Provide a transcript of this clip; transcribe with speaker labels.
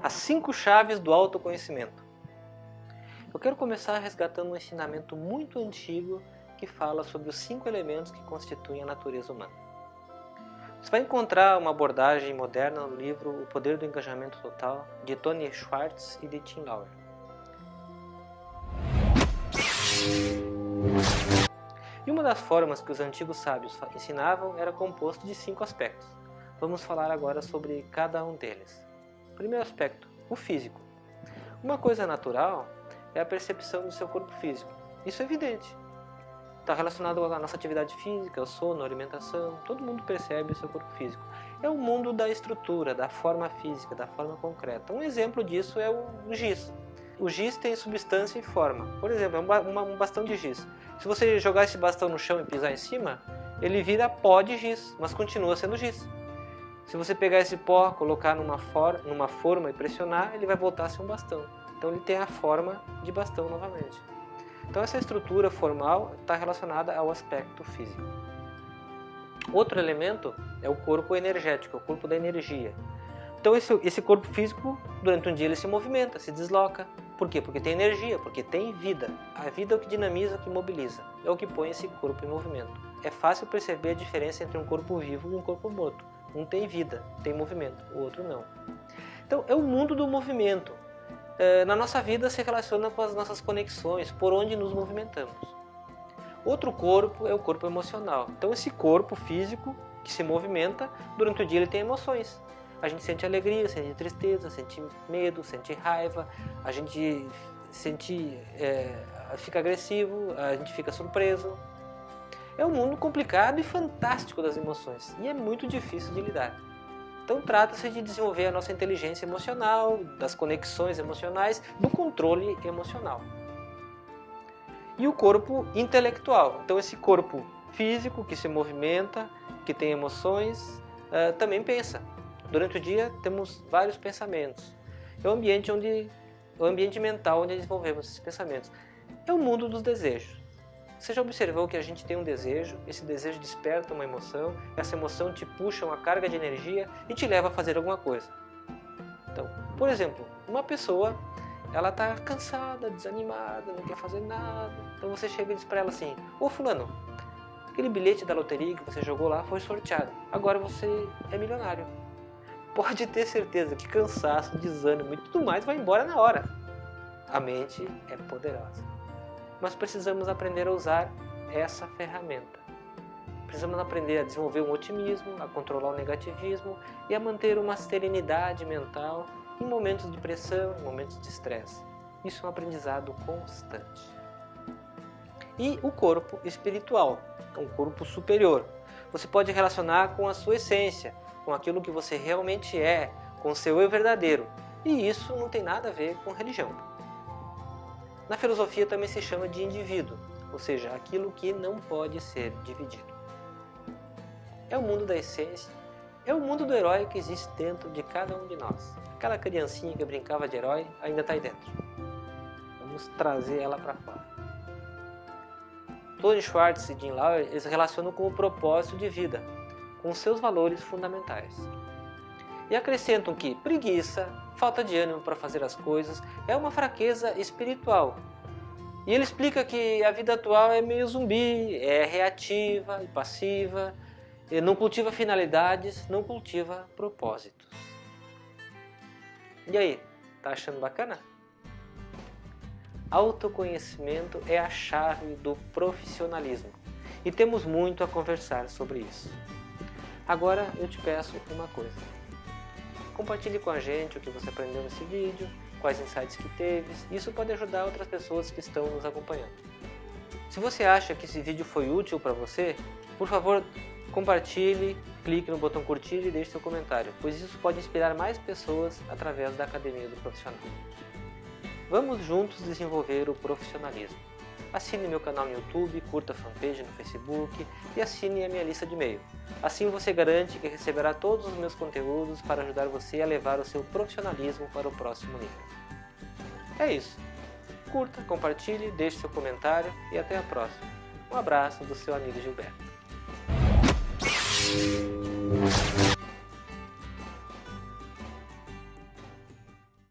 Speaker 1: As cinco chaves do autoconhecimento. Eu quero começar resgatando um ensinamento muito antigo que fala sobre os cinco elementos que constituem a natureza humana. Você vai encontrar uma abordagem moderna no livro O Poder do Engajamento Total, de Tony Schwartz e de Tim Lauer. E uma das formas que os antigos sábios ensinavam era composto de cinco aspectos. Vamos falar agora sobre cada um deles. Primeiro aspecto, o físico. Uma coisa natural é a percepção do seu corpo físico. Isso é evidente. Está relacionado à nossa atividade física, ao sono, à alimentação. Todo mundo percebe o seu corpo físico. É o mundo da estrutura, da forma física, da forma concreta. Um exemplo disso é o giz. O giz tem substância e forma. Por exemplo, é um bastão de giz. Se você jogar esse bastão no chão e pisar em cima, ele vira pó de giz, mas continua sendo giz. Se você pegar esse pó, colocar numa, for numa forma e pressionar, ele vai voltar a ser um bastão. Então ele tem a forma de bastão novamente. Então essa estrutura formal está relacionada ao aspecto físico. Outro elemento é o corpo energético, o corpo da energia. Então esse, esse corpo físico, durante um dia ele se movimenta, se desloca, por quê? Porque tem energia, porque tem vida. A vida é o que dinamiza, o que mobiliza. É o que põe esse corpo em movimento. É fácil perceber a diferença entre um corpo vivo e um corpo morto. Um tem vida, tem movimento, o outro não. Então, é o mundo do movimento. É, na nossa vida se relaciona com as nossas conexões, por onde nos movimentamos. Outro corpo é o corpo emocional. Então, esse corpo físico que se movimenta, durante o dia ele tem emoções. A gente sente alegria, sente tristeza, sente medo, sente raiva, a gente sente, é, fica agressivo, a gente fica surpreso. É um mundo complicado e fantástico das emoções e é muito difícil de lidar. Então trata-se de desenvolver a nossa inteligência emocional, das conexões emocionais, do controle emocional. E o corpo intelectual. Então esse corpo físico que se movimenta, que tem emoções, uh, também pensa. Durante o dia temos vários pensamentos. É o ambiente onde o ambiente mental onde desenvolvemos esses pensamentos. É o mundo dos desejos. Você já observou que a gente tem um desejo, esse desejo desperta uma emoção, essa emoção te puxa uma carga de energia e te leva a fazer alguma coisa. Então, por exemplo, uma pessoa, ela está cansada, desanimada, não quer fazer nada. Então você chega e diz para ela assim, ô fulano, aquele bilhete da loteria que você jogou lá foi sorteado, agora você é milionário pode ter certeza que cansaço, desânimo e tudo mais vai embora na hora. A mente é poderosa. Mas precisamos aprender a usar essa ferramenta. Precisamos aprender a desenvolver um otimismo, a controlar o negativismo e a manter uma serenidade mental em momentos de pressão, em momentos de estresse. Isso é um aprendizado constante. E o corpo espiritual, um corpo superior. Você pode relacionar com a sua essência, com aquilo que você realmente é, com o seu eu verdadeiro. E isso não tem nada a ver com religião. Na filosofia também se chama de indivíduo, ou seja, aquilo que não pode ser dividido. É o mundo da essência, é o mundo do herói que existe dentro de cada um de nós. Aquela criancinha que brincava de herói ainda está aí dentro. Vamos trazer ela para fora. Tony Schwartz e Jim Lauer eles relacionam com o propósito de vida, com seus valores fundamentais. E acrescentam que preguiça, falta de ânimo para fazer as coisas, é uma fraqueza espiritual. E ele explica que a vida atual é meio zumbi, é reativa e passiva, não cultiva finalidades, não cultiva propósitos. E aí, tá achando bacana? Autoconhecimento é a chave do profissionalismo e temos muito a conversar sobre isso. Agora eu te peço uma coisa. Compartilhe com a gente o que você aprendeu nesse vídeo, quais insights que teve. Isso pode ajudar outras pessoas que estão nos acompanhando. Se você acha que esse vídeo foi útil para você, por favor, compartilhe, clique no botão curtir e deixe seu comentário, pois isso pode inspirar mais pessoas através da Academia do Profissional. Vamos juntos desenvolver o profissionalismo. Assine meu canal no YouTube, curta a fanpage no Facebook e assine a minha lista de e-mail. Assim você garante que receberá todos os meus conteúdos para ajudar você a levar o seu profissionalismo para o próximo nível. É isso. Curta, compartilhe, deixe seu comentário e até a próxima. Um abraço do seu amigo Gilberto.